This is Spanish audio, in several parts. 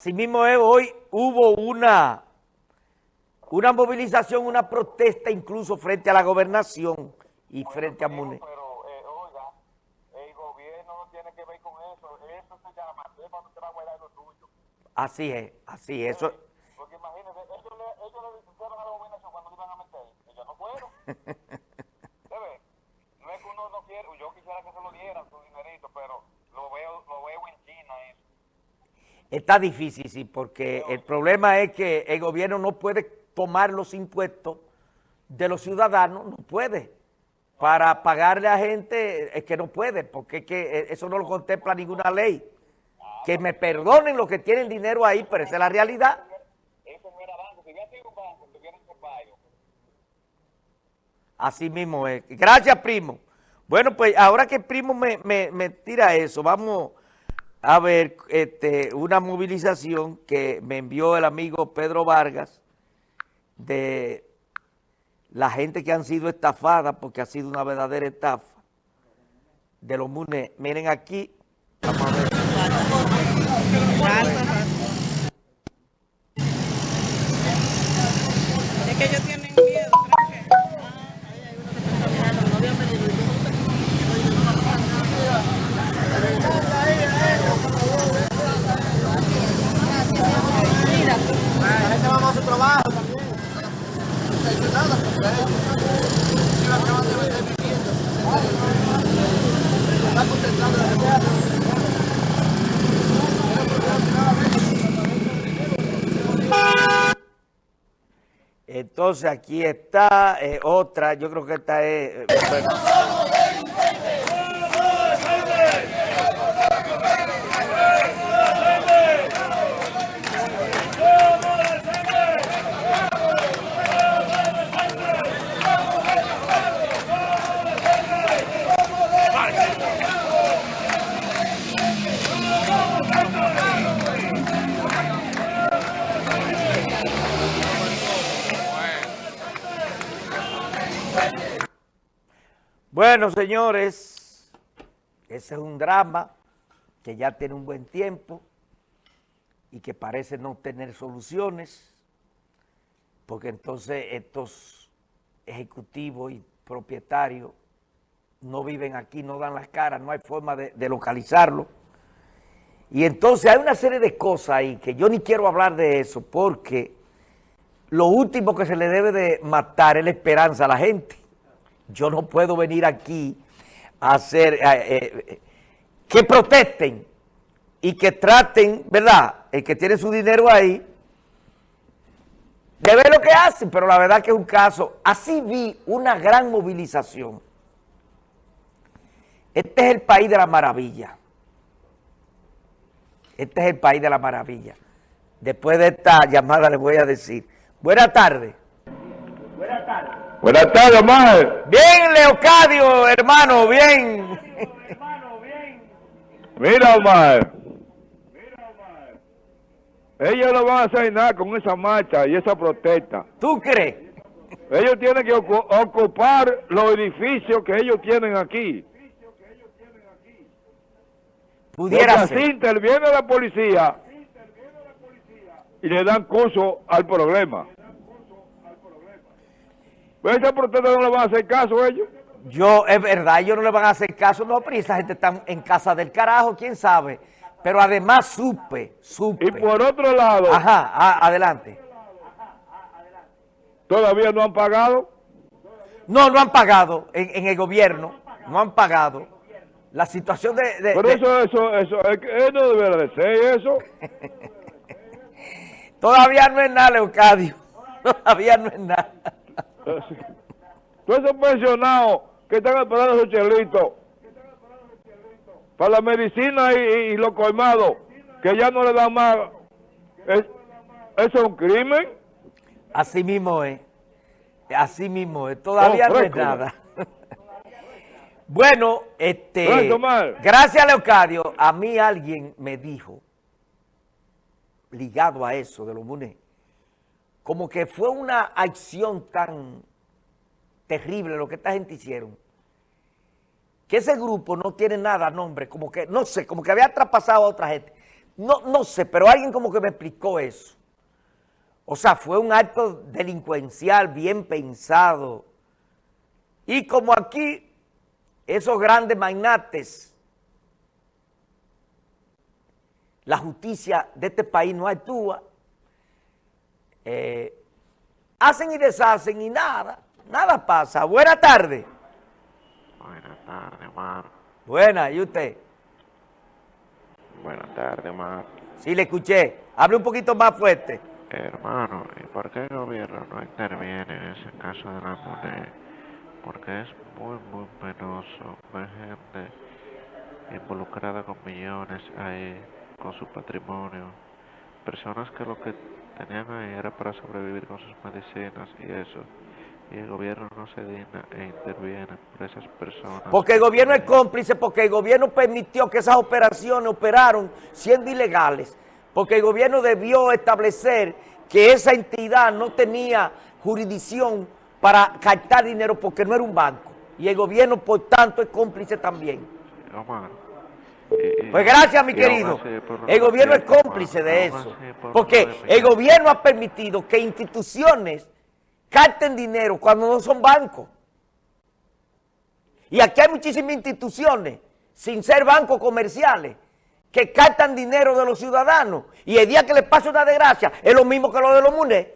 Asimismo, eh, hoy hubo una, una movilización, una protesta incluso frente a la gobernación y frente a MUNE. Pero, eh, oiga, el gobierno no tiene que ver con eso. Eso se llama, es cuando usted va a guardar lo suyo. Así es, así es. Eso, Porque imagínense, ellos le, ellos le dijeron a la gobernación cuando iban a meter. Ellos no fueron. ¿Debe? No es que uno no quiere, yo quisiera que se lo dieran su dinerito, pero lo veo, lo veo en China eso. Está difícil, sí, porque el problema es que el gobierno no puede tomar los impuestos de los ciudadanos, no puede. Para pagarle a gente es que no puede, porque es que eso no lo contempla ninguna ley. Que me perdonen los que tienen dinero ahí, pero esa es la realidad. Eso no era banco. Si hubiera sido un banco, tuviera un payo. Así mismo es. Gracias, primo. Bueno, pues ahora que primo me, me- me tira eso, vamos a ver este, una movilización que me envió el amigo Pedro Vargas de la gente que han sido estafadas, porque ha sido una verdadera estafa, de los MUNE. Miren aquí, vamos a ver. Es que ellos tienen miedo, creo que. Entonces aquí está eh, otra, yo creo que esta es... eh, bueno. Bueno, señores, ese es un drama que ya tiene un buen tiempo y que parece no tener soluciones, porque entonces estos ejecutivos y propietarios no viven aquí, no dan las caras, no hay forma de, localizarlo. Y entonces hay una serie de cosas ahí que yo ni quiero hablar de eso, porque lo último que se le debe de matar es la esperanza a la gente. Yo no puedo venir aquí a hacer, eh, eh, que protesten y que traten, ¿verdad? El que tiene su dinero ahí, de ver lo que hacen, pero la verdad que es un caso, así vi una gran movilización. Este es el país de la maravilla. Este es el país de la maravilla. Después de esta llamada les voy a decir, buenas tardes. Buenas tardes, Omar. Bien, Leocadio, hermano, bien. Mira, Omar. Ellos no van a hacer nada con esa marcha y esa protesta. ¿Tú crees? Ellos tienen que ocu- ocupar los edificios que ellos tienen aquí. Porque Pudiera así ser. interviene la policía y le dan curso al problema. Pues esa protesta no le van a hacer caso a ellos. Yo, es verdad, ellos no le van a hacer caso, no, pero esa gente está en casa del carajo, quién sabe. Pero además supe, supe. Y por otro lado, Ajá, a- adelante. todavía no han pagado. No, no han pagado en, en el gobierno, no han pagado. La situación de... de- Pero de- eso, eso, eso, es que eso no debería de ser eso. todavía no es nada, Leocadio. Todavía no es nada. Todos esos pensionados que están esperando su chelito para la medicina y, y- y los colmados, que ya no le dan más, es- ¿eso es un crimen? Así mismo es. Así mismo es. Todavía Oh, no es nada. bueno, este. Gracias, Leocadio. A mí alguien me dijo, ligado a eso de los MUNE, como que fue una acción tan terrible lo que esta gente hicieron, que ese grupo no tiene nada nombre, como que, no sé, como que había traspasado a otra gente. no, no sé, pero alguien como que me explicó eso. O sea, fue un acto delincuencial bien pensado. Y como aquí, esos grandes magnates, la justicia de este país no actúa, eh, hacen y deshacen y nada, nada pasa. Buena tarde. Buenas tardes, Omar. Buena, ¿y usted? Buenas tardes, Omar. Sí, le escuché. Hable un poquito más fuerte. Hermano, ¿y por qué el gobierno no interviene en ese caso de la moneda? Porque es muy, muy penoso ver gente involucrada con millones ahí, con su patrimonio. Personas que lo que tenían era para sobrevivir con sus medicinas y eso. Y el gobierno no se digna e interviene por esas personas. Porque el gobierno es cómplice, porque el gobierno permitió que esas operaciones operaron siendo ilegales. Porque el gobierno debió establecer que esa entidad no tenía jurisdicción para captar dinero porque no era un banco. Y el gobierno, por tanto, es cómplice también. Omar, y- y- Pues gracias, mi querido. El gobierno es cómplice de eso. Porque el gobierno ha permitido que instituciones capten dinero cuando no son bancos. Y aquí hay muchísimas instituciones, sin ser bancos comerciales, que captan dinero de los ciudadanos. Y el día que les pasa una desgracia, es lo mismo que lo de los MUNE.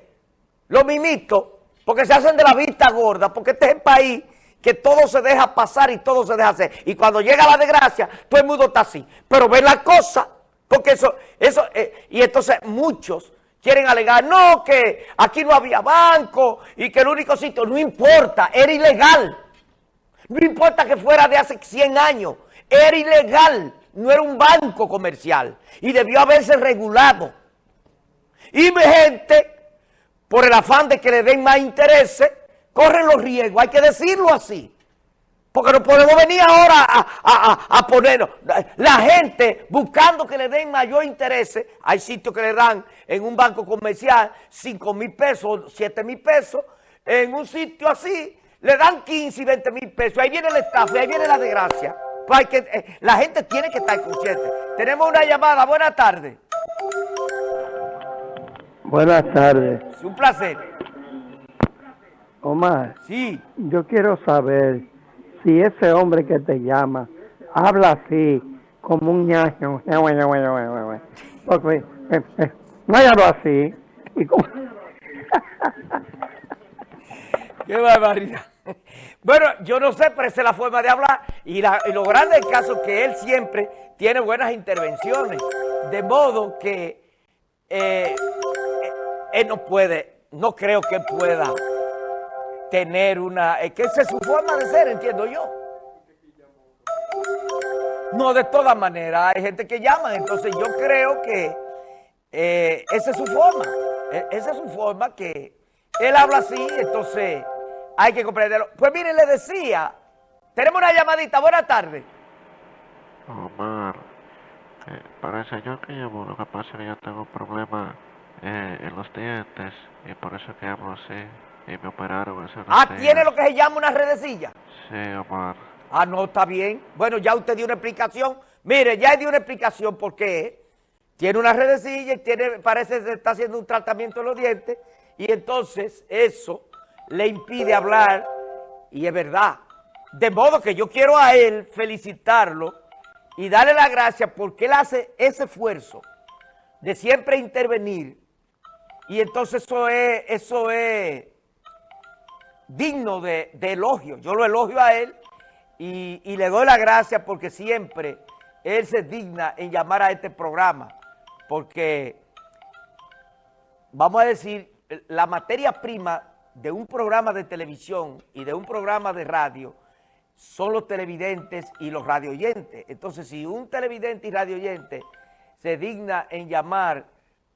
Lo mismito, porque se hacen de la vista gorda, porque este es el país que todo se deja pasar y todo se deja hacer. Y cuando llega la desgracia, todo el mundo está así. Pero ven la cosa, porque eso, eso, eh, y entonces muchos quieren alegar, no, que aquí no había banco y que el único sitio, no importa, era ilegal. No importa que fuera de hace 100 años, era ilegal, no era un banco comercial y debió haberse regulado. Y mi gente, por el afán de que le den más intereses, corren los riesgos, hay que decirlo así. Porque no podemos venir ahora a, a- ponernos. La gente buscando que le den mayor interés, hay sitios que le dan en un banco comercial 5 mil pesos, 7 mil pesos, en un sitio así le dan 15 y 20 mil pesos. Ahí viene el estafa, ahí viene la desgracia. Pues hay que, eh, la gente tiene que estar consciente. Tenemos una llamada, buenas tardes. Buenas tardes. Es un placer. Omar, Sí, yo quiero saber si ese hombre que te llama habla así, como un ñaño. Porque eh, eh, no hay algo así. Y como- Qué barbaridad. Bueno, yo no sé, pero esa es la forma de hablar. Y, la- y lo grande del caso es que él siempre tiene buenas intervenciones. De modo que eh, él no puede, no creo que pueda tener una... Es que esa es su forma de ser, entiendo yo. No, de todas maneras, hay gente que llama, entonces yo creo que eh, esa es su forma, e- esa es su forma que él habla así, entonces hay que comprenderlo. Pues mire, le decía, tenemos una llamadita, buenas tardes. Omar, eh, para el señor que llamó, lo que pasa es que yo tengo un problema eh, en los dientes y por eso que hablo así y me operaron unos Ah, tiene lo que se llama una redecilla. Sí, Omar. Ah, no, está bien. Bueno, ya usted dio una explicación. Mire, ya dio una explicación por qué. Tiene una redecilla y tiene, parece que se está haciendo un tratamiento en los dientes y entonces eso le impide hablar y es verdad. De modo que yo quiero a él felicitarlo y darle la gracia porque él hace ese esfuerzo de siempre intervenir y entonces eso es, eso es digno de, elogio. Yo lo elogio a él y, y le doy la gracia porque siempre él se digna en llamar a este programa. Porque, vamos a decir, la materia prima de un programa de televisión y de un programa de radio son los televidentes y los radioyentes. Entonces, si un televidente y radioyente se digna en llamar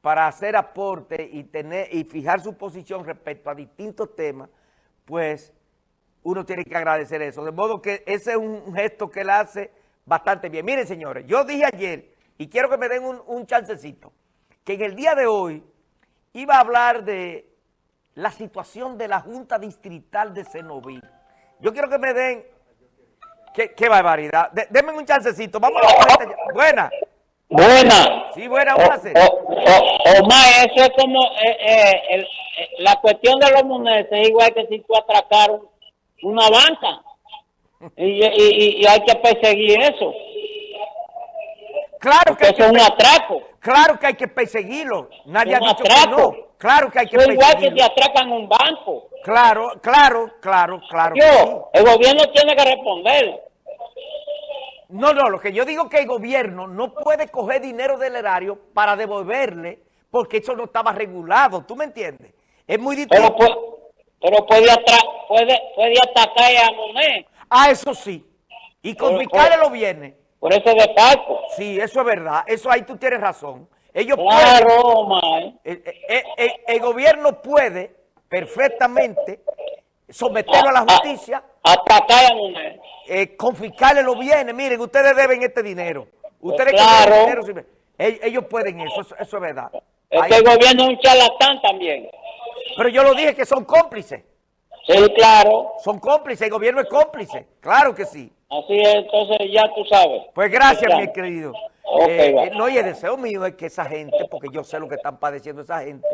para hacer aporte y, tener, y fijar su posición respecto a distintos temas, pues uno tiene que agradecer eso. De modo que ese es un gesto que él hace bastante bien. Miren, señores, yo dije ayer, y quiero que me den un, un chancecito, que en el día de hoy iba a hablar de la situación de la Junta Distrital de Cenoví. Yo quiero que me den... Qué, qué barbaridad. De- denme un chancecito. Vamos a la. Buena. Buena. Sí, buena, buenas. O- o- Omar, eso es como eh, eh, el- eh, la cuestión de los monedas es igual que si tú atracar un- una banca y, y, y- hay que perseguir eso, Claro que, porque eso que es un atraco. claro que hay que perseguirlo. Nadie ha dicho que atraco. no. Claro que hay que es igual que te perseguirlo. atracan un banco. Claro, claro, claro, claro. que sí. Yo, el gobierno tiene que responder. No, no, lo que yo digo que el gobierno no puede coger dinero del erario para devolverle porque eso no estaba regulado, ¿tú me entiendes? Es muy distinto. pero puede, puede, puede atacar a Monet Ah, eso sí. Y confiscarle los bienes. por ese desfalco. Sí, eso es verdad. Eso ahí tú tienes razón. Ellos Claro, pueden, el, el- el- el gobierno puede perfectamente someterlo a la justicia, Atacar a Monet. eh, confiscarle los bienes. Miren, ustedes deben este dinero. Ustedes que Claro. deben dinero, ellos, pueden eso, eso, eso es verdad. Es Ahí- que el gobierno es un charlatán también. pero yo lo dije que son cómplices. Sí, claro. Son cómplices, el gobierno es cómplice. Claro que sí. Así es, entonces ya tú sabes. Pues gracias, mi querido. Eh, no, y el deseo mío es que esa gente, porque yo sé lo que están padeciendo esa gente,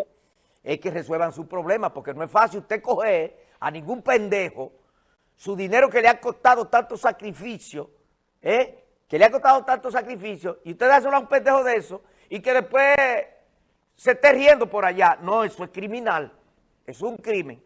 es que resuelvan sus problemas, porque no es fácil usted coger a ningún pendejo su dinero que le ha costado tanto sacrificio, ¿eh? que le ha costado tanto sacrificio, y usted dárselo a un pendejo de eso, y que después se esté riendo por allá. No, eso es criminal, es un crimen.